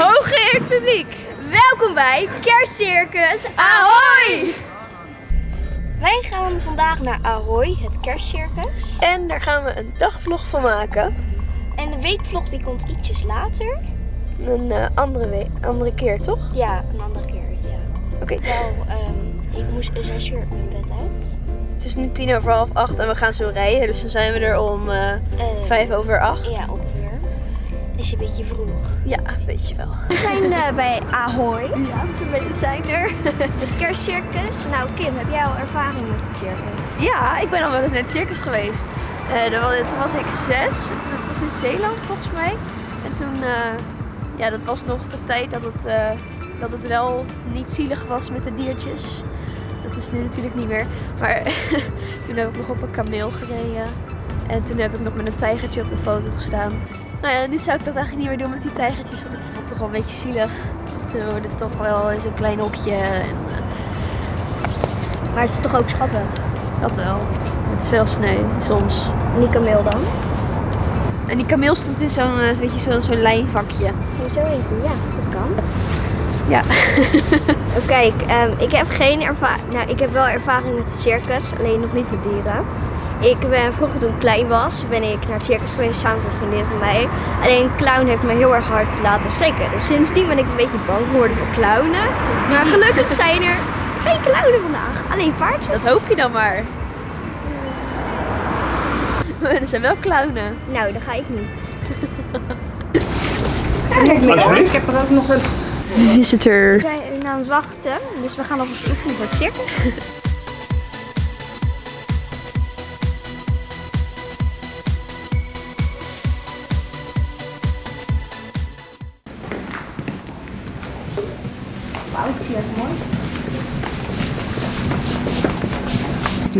Hooggeëerd publiek, welkom bij Kerstcircus Ahoy! Wij gaan vandaag naar Ahoy, het kerstcircus. En daar gaan we een dagvlog van maken. En de weekvlog die komt ietsjes later. Een eh, andere, week, andere keer, toch? Ja, een andere keer, ja. Oké. Ehm, ik moest een zes uur mijn bed uit. Het is nu tien over half acht en we gaan zo rijden. Dus dan zijn we er om Eh, vijf over acht. Ja, ongeveer. Is een beetje vroeg. Ja, weet je wel. We zijn eh, bij Ahoy, Ja, we zijn er. het kerstcircus. Nou Kim, heb jij al ervaring met het circus? Ja, ik ben al wel eens net circus geweest. Eh, dat was, toen was ik zes. Dat was in Zeeland volgens mij. En toen, eh, ja, dat was nog de tijd dat het, dat het wel niet zielig was met de diertjes. Dat is nu natuurlijk niet meer. Maar toen heb ik nog op een kameel gereden. En toen heb ik nog met een tijgertje op de foto gestaan. Nou ja, nu zou ik dat eigenlijk niet meer doen met die tijgertjes. Want ik vond het toch wel een beetje zielig. Ze worden toch wel in zo'n klein hokje. En, eh, Maar het is toch ook schattig. dat wel. Het is wel sneu, soms. En die kameel dan? En die kameel stond in zo'n eh, weet je, zo'n zo'n lijnvakje. Hoezo eentje? Ja, dat kan. Ja. Oh, kijk, ehm, ik heb geen ervaring. Nou, ik heb wel ervaring met het circus, alleen nog niet met dieren. Ik ben vroeger toen ik klein was, ben ik naar het circus geweest samen met een vriendin van mij. Alleen een clown heeft me heel erg hard laten schrikken. Dus sindsdien ben ik een beetje bang geworden voor clownen. Maar gelukkig zijn er geen clownen vandaag, alleen paardjes. Dat hoop je dan maar. Maar er zijn wel clownen. Nou, dat ga ik niet. Alsjeblieft. heb er ook nog een. Visitor. We zijn aan het wachten, dus we gaan alvast oefenen voor het circus.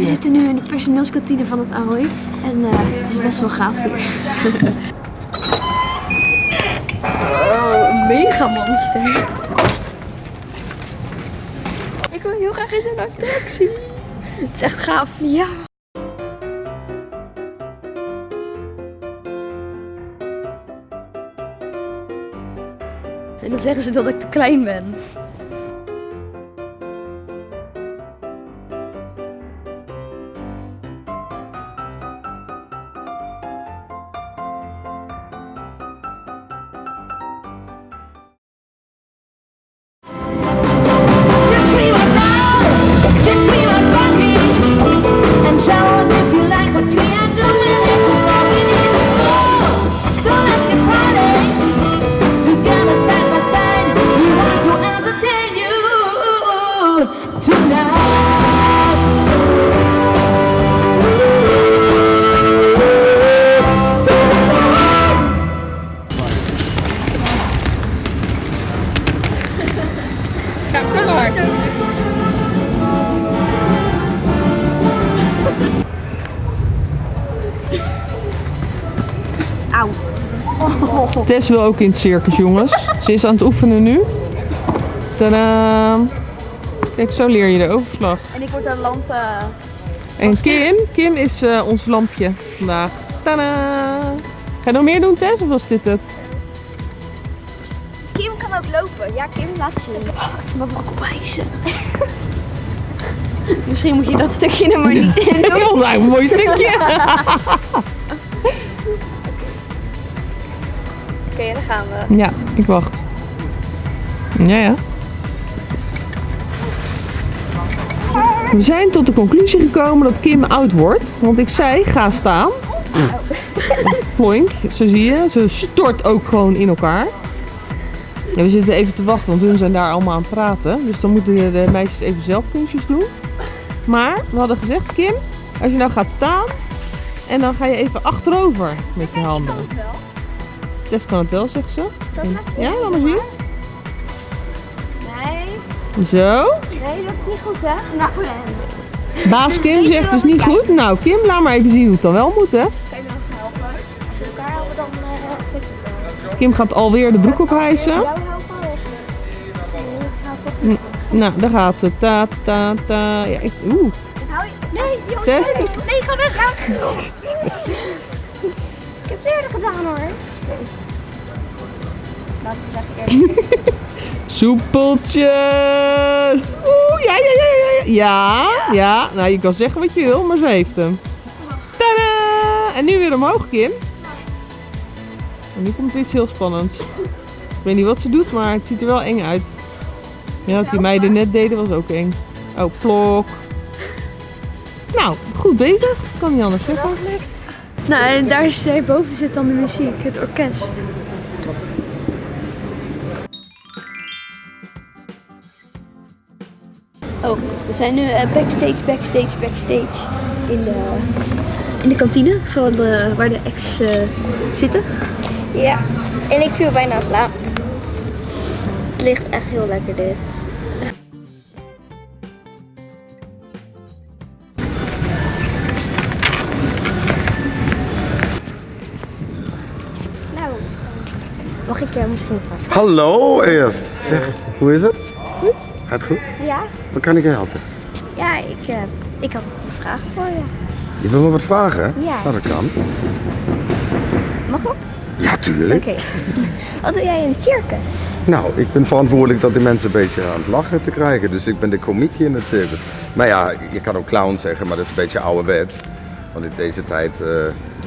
We zitten nu in de personeelskantine van het Ahoy. En eh, het is best wel gaaf hier. oh, een mega monster. Ik wil heel graag in zo'n attractie. Het is echt gaaf. Ja. En dan zeggen ze dat ik te klein ben. Tess wil ook in het circus, jongens. Ze is aan het oefenen nu. Tadaa. Kijk, zo leer je de overslag. En ik word een lamp. eh, En Kim, Kim is eh, ons lampje vandaag. Tadaa. Ga je nog meer doen, Tess? Of was dit het? Kim kan ook lopen. Ja, Kim, laat zien. Maar we opeisen. Misschien moet je dat stukje er maar niet in doen. Een mooi stukje. Oké, dan gaan we. Ja, ik wacht. Ja, ja. We zijn tot de conclusie gekomen dat Kim oud wordt. Want ik zei, ga staan. Ploink, zo zie je. Ze stort ook gewoon in elkaar. En we zitten even te wachten, want hun zijn daar allemaal aan het praten. Dus dan moeten de meisjes even zelf kunstjes doen. Maar we hadden gezegd, Kim, als je nou gaat staan en dan ga je even achterover met je handen. Tess kan het wel, zegt ze. Ja, laat maar zien. Nee, Zo. nee, dat is niet goed, hè? Nou, Baas Kim zegt het is niet goed. Nou, Kim, laat maar even zien hoe het dan wel moet, hè. kan je nog helpen? Als we elkaar helpen, dan uh, wel. Kim gaat alweer de broek ophijsen. Jou helpen? of- N- Nou, daar gaat ze. Ta, ta, ta. Ja, ik, oeh. Nee. Nee, nee, ga weg. Soepeltjes! Oeh, ja, ja, ja, ja, ja. Ja, ja. Nou, je kan zeggen wat je wil, maar ze heeft hem. Tadaa! En nu weer omhoog, Kim. En nu komt iets heel spannends. Ik weet niet wat ze doet, maar het ziet er wel eng uit. Ja, wat die meiden net deden was ook eng. Oh, plok. Nou, goed bezig. Kan niet anders zeggen. Nou, en daar boven zit dan de muziek, het orkest. Oh, we zijn nu eh, backstage, backstage, backstage in de, in de kantine van de, waar de ex eh, zitten. Ja, en ik viel bijna slaap. Het ligt echt heel lekker dit. Nou, mag ik jou misschien paar vragen? Hallo eerst. Zeg, hoe is het? Gaat goed? Ja? Wat kan ik je helpen? Ja, ik, eh, ik had een vraag voor je. Je wil me wat vragen? Ja. Nou, dat kan. Mag dat? Ja, tuurlijk. Oké. Wat doe jij in het circus? Nou, ik ben verantwoordelijk dat die mensen een beetje aan het lachen te krijgen. Dus ik ben de komiekje in het circus. Maar ja, je kan ook clown zeggen, maar dat is een beetje ouderwet. Want in deze tijd, eh,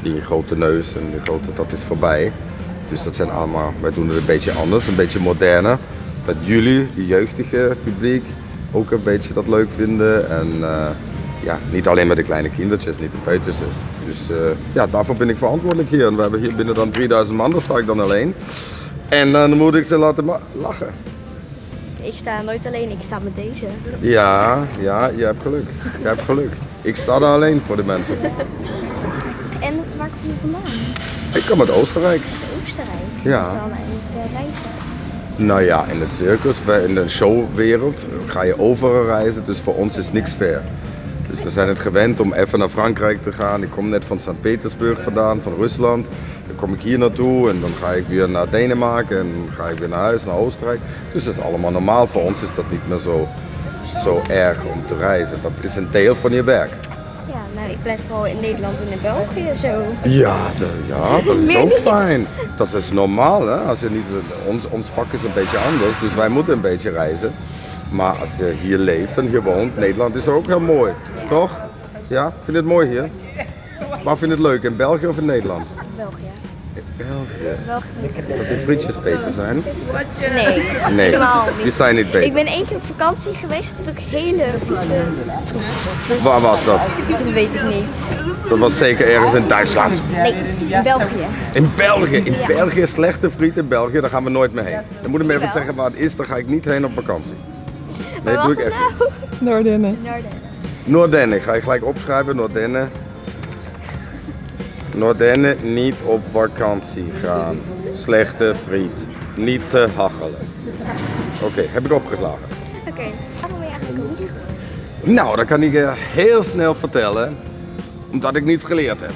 die grote neus en die grote, dat is voorbij. Dus dat zijn allemaal, wij doen het een beetje anders, een beetje moderner. Dat jullie, die jeugdige publiek, ook een beetje dat leuk vinden. En eh, ja, niet alleen met de kleine kindertjes, niet de peuters. Dus eh, ja, daarvoor ben ik verantwoordelijk hier. En we hebben hier binnen dan 3000 man, daar sta ik dan alleen. En dan moet ik ze laten lachen. Ik sta nooit alleen, ik sta met deze. Ja, ja, je hebt geluk. Je hebt geluk. Ik sta daar alleen voor de mensen. En waar kom je vandaan? Ik kom uit Oostenrijk. Oostenrijk. Ja. Nou ja, in het circus, in de showwereld ga je overal reizen, dus voor ons is niks fair. Dus we zijn het gewend om even naar Frankrijk te gaan. Ik kom net van Sint-Petersburg vandaan, van Rusland. Dan kom ik hier naartoe en dan ga ik weer naar Denemarken en ga ik weer naar huis, naar Oostenrijk. Dus dat is allemaal normaal. Voor ons is dat niet meer zo, zo erg om te reizen. Dat is een deel van je werk. Ja, nou ik blijf vooral in Nederland en in België zo. Ja, de- ja dat is ook fijn. Dat is normaal, hè? Als je niet, ons, ons vak is een beetje anders, dus wij moeten een beetje reizen. Maar als je hier leeft en hier woont, Nederland is ook heel mooi, toch? Ja, vind je het mooi hier? Waar vind je het leuk, in België of in Nederland? België. België. België. Dat die frietjes beter zijn? Nee, Nee, helemaal die niet. zijn niet Ik beter. ben één keer op vakantie geweest, dat ook hele vieze... Waar was dat? Dat weet ik niet. Dat was zeker ergens in Duitsland. Nee, in België. In België, in Ja. België, slechte friet in België, daar gaan we nooit meer heen. Dan moet je me even zeggen waar het is, dan ga ik niet heen op vakantie. Nee, Waar doe was ik het echt niet. nou? Noordennen. Noorden. Noordennen, ga je gelijk opschrijven, Noordennen. Noordennen, niet op vakantie gaan. Slechte friet. Niet te hachelen. Oké, heb ik opgeslagen. Oké, waarom ben je eigenlijk niet Nou, dat kan ik je heel snel vertellen. Omdat ik niets geleerd heb.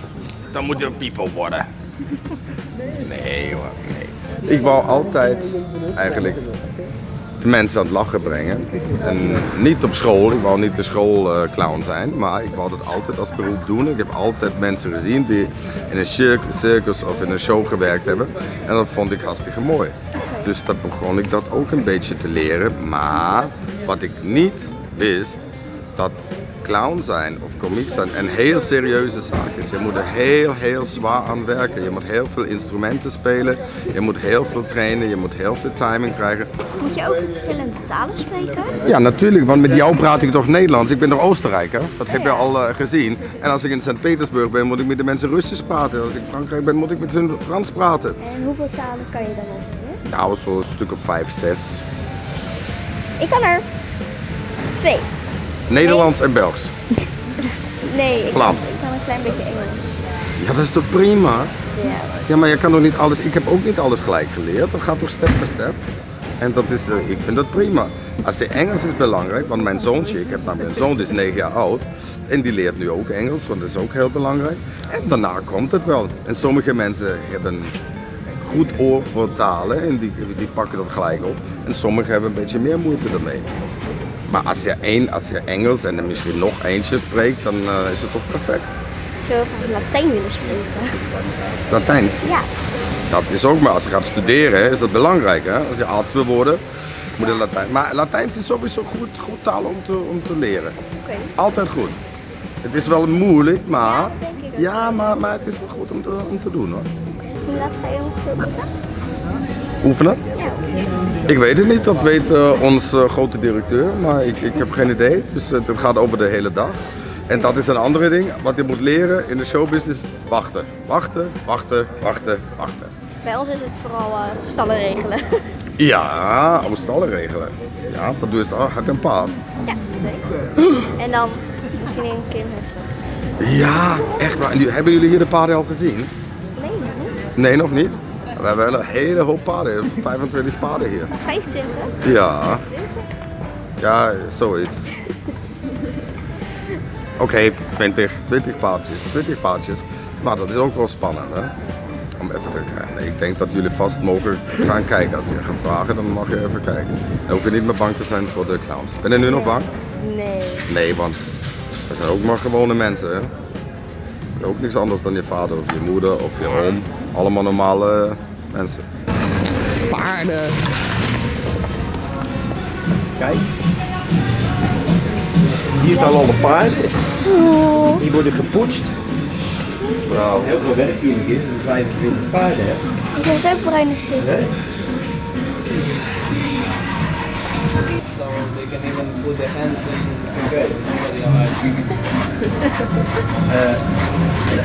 Dan moet je een people worden. Nee hoor, nee. Ik wou altijd eigenlijk de mensen aan het lachen brengen. En niet op school, ik wou niet de schoolclown zijn, maar ik wou dat altijd als beroep doen. Ik heb altijd mensen gezien die in een cir- circus of in een show gewerkt hebben. En dat vond ik hartstikke mooi. Dus dat begon ik dat ook een beetje te leren. Maar wat ik niet wist, dat clown zijn of komiek zijn een heel serieuze zaak is. Je moet er heel, heel zwaar aan werken. Je moet heel veel instrumenten spelen. Je moet heel veel trainen. Je moet heel veel timing krijgen. Moet je ook verschillende talen spreken? Ja, natuurlijk, want met jou praat ik toch Nederlands. Ik ben toch Oostenrijker? Dat heb je al eh, gezien. En als ik in Sint-Petersburg ben, moet ik met de mensen Russisch praten. Als ik in Frankrijk ben, moet ik met hun Frans praten. En hoeveel talen kan je dan over? Nou, zo'n stuk of vijf, zes. Ik kan er twee. Nederlands en Belgisch. Nee, ik Vlaams. Kan, ik kan een klein beetje Engels. Ja, dat is toch prima? Ja. Ja, maar je kan nog niet alles. Ik heb ook niet alles gelijk geleerd. Dat gaat toch step by step. En dat is, eh, ik vind dat prima. Als je Engels is belangrijk, want mijn zoontje, ik heb namelijk een zoon die is 9 jaar oud. En die leert nu ook Engels, want dat is ook heel belangrijk. En daarna komt het wel. En sommige mensen hebben goed oor voor talen en die, die pakken dat gelijk op. En sommigen hebben een beetje meer moeite daarmee. Maar als je, één, als je Engels en misschien nog eentje spreekt, dan eh, is het toch perfect. Ik zou graag Latijn willen spreken. Latijns. Ja. Dat is ook maar als je gaat studeren, is dat belangrijk. Hè? Als je arts wil worden, moet je Latijn. Maar Latijns is sowieso goed, goed taal om te, om te leren. Oké. Altijd goed. Het is wel moeilijk, maar denk ik ook. ja, maar, maar het is wel goed om te, om te doen hoor. Hoe laat ga je ongeveer Oefenen? Ik weet het niet, dat weet eh, onze grote directeur, maar ik, ik heb geen idee. Dus eh, het gaat over de hele dag. En dat is een andere ding, wat je moet leren in de showbusiness, wachten. Wachten, wachten, wachten, wachten. Bij ons is het vooral eh, stallen regelen. Ja, om stallen regelen. Ja, dat doe je dan. Heb je een paard? ja, twee. En dan misschien een kind. Ja, echt waar. En nu, hebben jullie hier de paarden al gezien? Nee, nog niet. Nee, nog niet. We hebben een hele hoop paarden, 25 paarden hier. 25? Ja, 20? ja, zoiets. Oké, 20, 20 paardjes, 20 paardjes. Maar dat is ook wel spannend, hè? Om even te kijken. Ik denk dat jullie vast mogen gaan kijken. Als je gaat vragen, dan mag je even kijken. Dan hoef je niet meer bang te zijn voor de clowns. Ben je nu nog bang? Nee. Nee, want we zijn ook maar gewone mensen, hè? Ook niks anders dan je vader of je moeder of je oom. Allemaal normale mensen. Paarden. Kijk. Hier staan al de paarden. Die worden gepoetst. Nou, heel veel werk hier is, dus 25 paarden. Hè. Ik heb ook bruine zin. Hè? So they can even put their hands in okay. nobody.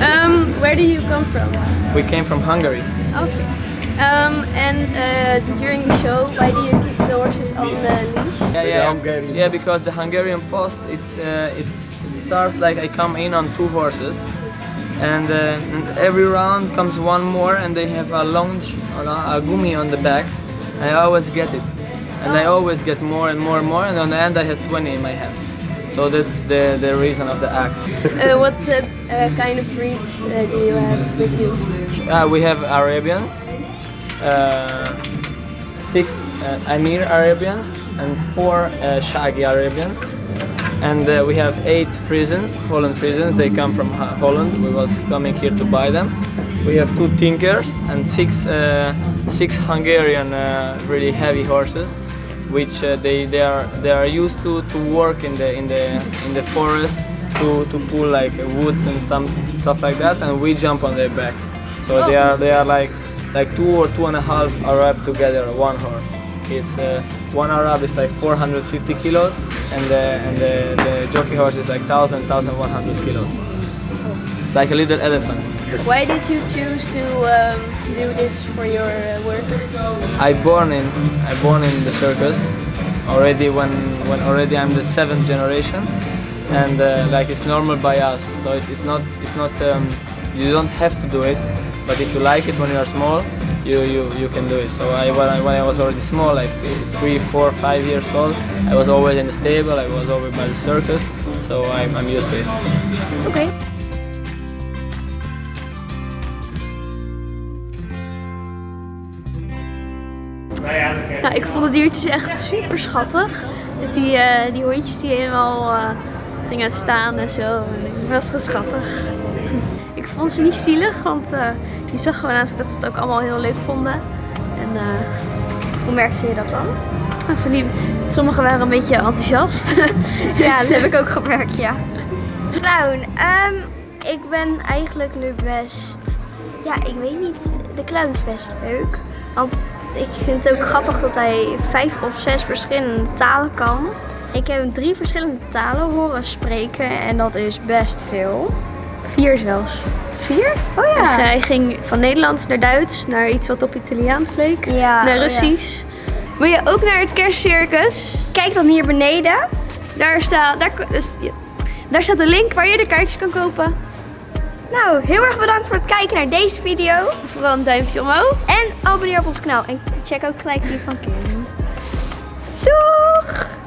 Um, where do you come from? We came from Hungary. Okay. Um, and uh, during the show, why do you keep the horses on the leash? Yeah, yeah, yeah. Because the Hungarian post, it's uh, it's it starts like I come in on two horses, and, uh, and every round comes one more, and they have a lunge, a, a gumi on the back. I always get it, and I always get more and more and more, and on the end I have 20 in my hand. So that's the the reason of the act. Uh, what uh, uh, kind of breed uh, do you have with you? Uh, we have Arabians, uh, six uh, Amir Arabians, and four uh, Shaggy Arabians. And uh, we have eight Friesens, Holland Friesens. They come from Holland. We was coming here to buy them. We have two Tinkers and six uh, six Hungarian uh, really heavy horses, which uh, they, they are they are used to, to work in the in the in the forest to, to pull like woods and some stuff like that, and we jump on their back. So they are they are like like two or two and a half Arab together, one horse. It's uh, one Arab is like 450 kilos, and the and the, the jockey horse is like 1,000, 1,100 kilos. It's like a little elephant. Why did you choose to um, do this for your uh, work? I born in I born in the circus already when when already I'm the seventh generation, and uh, like it's normal by us. So it's, it's not it's not um, you don't have to do it, but if you like it when you are small, you you, you can do it. So I when, I when I was already small, like three, four, five years old, I was always in the stable. I was always by the circus, so I'm, I'm used to it. Oké. Ik vond de diertjes echt super schattig. Die, eh, die hondjes die helemaal eh, gingen staan en zo. Ik was gewoon schattig. Ik vond ze niet zielig, want eh, je zag gewoon aan dat ze het ook allemaal heel leuk vonden. En Hoe merkte je dat dan? nou, ze sommigen waren een beetje enthousiast. Ja, dat heb ik ook gemerkt, ja. Clown, ehm, ik ben eigenlijk nu best... Ja, ik weet niet. De clown is best leuk. Want ik vind het ook grappig dat hij vijf of zes verschillende talen kan. Ik heb hem drie verschillende talen horen spreken en dat is best veel. Vier zelfs. Vier? Oh ja. Hij ging van Nederlands naar Duits, naar iets wat op Italiaans leek, Ja, naar oh ja. Russisch. Wil je ook naar het kerstcircus? Kijk dan hier beneden. Daar staat, daar, dus, daar staat de link waar je de kaartjes kan kopen. Nou, heel erg bedankt voor het kijken naar deze video. Vooral een duimpje omhoog. En abonneer op ons kanaal. En check ook gelijk die van Kim. Doeg!